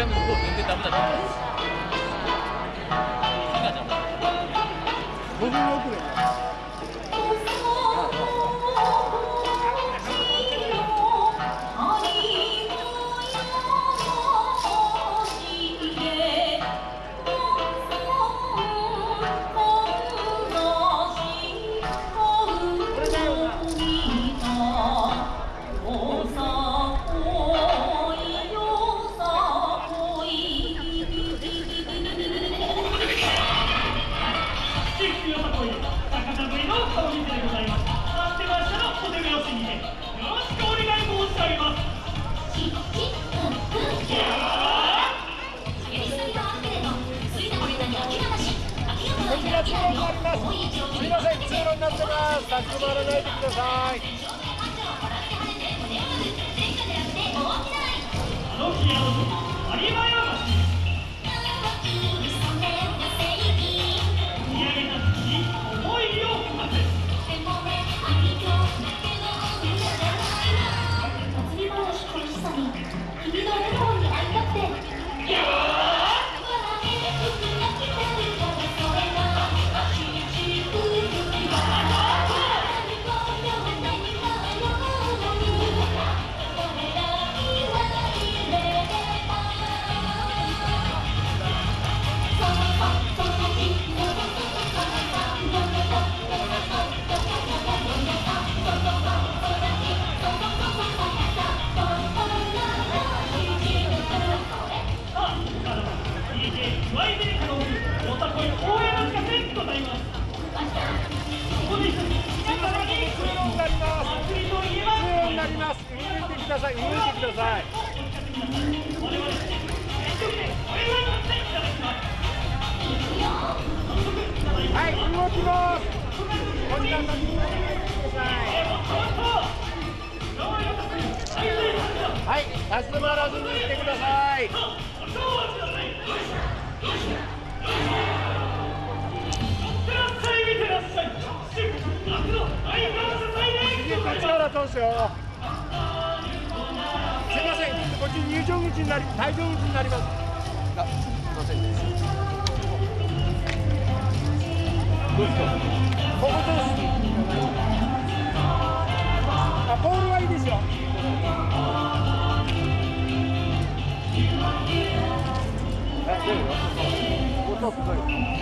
그러면 그거 근데 나보다 낫다. 생각하자. 너무 억울해. まらないでください。ください。はい、動きます。こちら立ち止まらないでください。えもっともっと頑張りますはい立ち止まらずに行ってください。お正月ください見てらっしゃい見てらっしゃい新夏の大感謝祭でございますよ。こっち入場口になり、退場口になります。あ、すいません。どうですか。ここです。あ、ボールはいいですよ。え、どういうの。音すごい。あ、